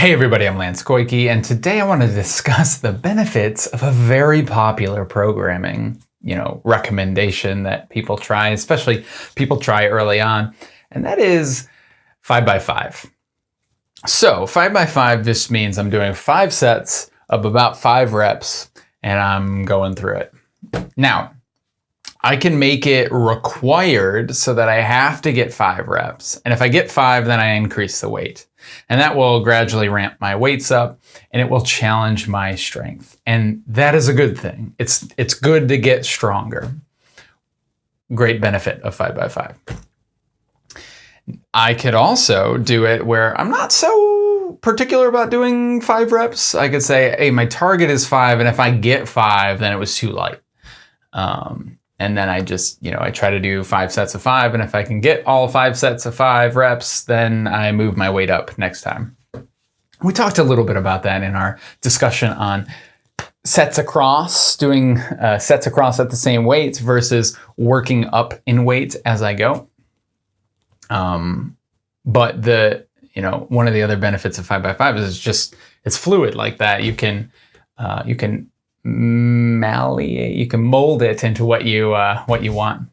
Hey everybody, I'm Lance Goyke, and today I want to discuss the benefits of a very popular programming, you know, recommendation that people try, especially people try early on, and that is 5 by 5 So 5 by 5 just means I'm doing five sets of about five reps, and I'm going through it. Now, I can make it required so that I have to get five reps. And if I get five, then I increase the weight. And that will gradually ramp my weights up and it will challenge my strength. And that is a good thing. It's, it's good to get stronger. Great benefit of five by five. I could also do it where I'm not so particular about doing five reps. I could say, hey, my target is five. And if I get five, then it was too light. Um, and then I just, you know, I try to do five sets of five. And if I can get all five sets of five reps, then I move my weight up next time. We talked a little bit about that in our discussion on sets across, doing uh, sets across at the same weights versus working up in weight as I go. Um, but the, you know, one of the other benefits of five by five is it's just, it's fluid like that. You can, uh, you can malleate, you can mold it into what you, uh, what you want.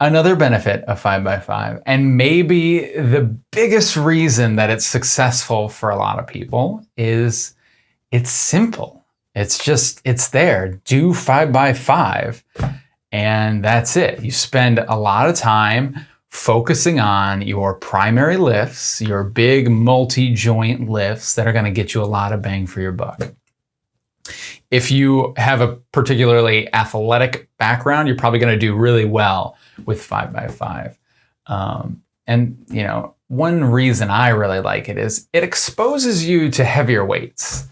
Another benefit of 5x5, and maybe the biggest reason that it's successful for a lot of people is it's simple. It's just, it's there. Do 5x5 and that's it. You spend a lot of time focusing on your primary lifts, your big multi-joint lifts that are going to get you a lot of bang for your buck. If you have a particularly athletic background, you're probably going to do really well with 5 by 5 um, And, you know, one reason I really like it is it exposes you to heavier weights.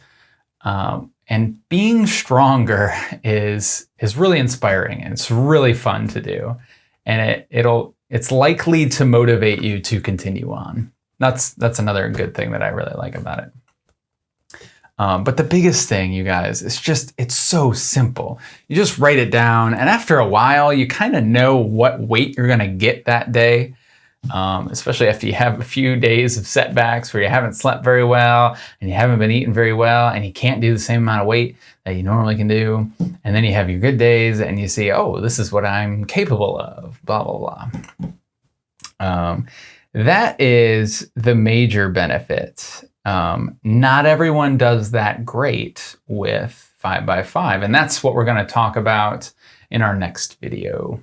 Um, and being stronger is is really inspiring and it's really fun to do. And it, it'll it's likely to motivate you to continue on. That's that's another good thing that I really like about it. Um, but the biggest thing, you guys, is just, it's so simple. You just write it down, and after a while, you kind of know what weight you're going to get that day. Um, especially if you have a few days of setbacks where you haven't slept very well and you haven't been eating very well and you can't do the same amount of weight that you normally can do. And then you have your good days and you see, oh, this is what I'm capable of, blah, blah, blah. Um, that is the major benefit um, not everyone does that great with 5 by 5 and that's what we're going to talk about in our next video.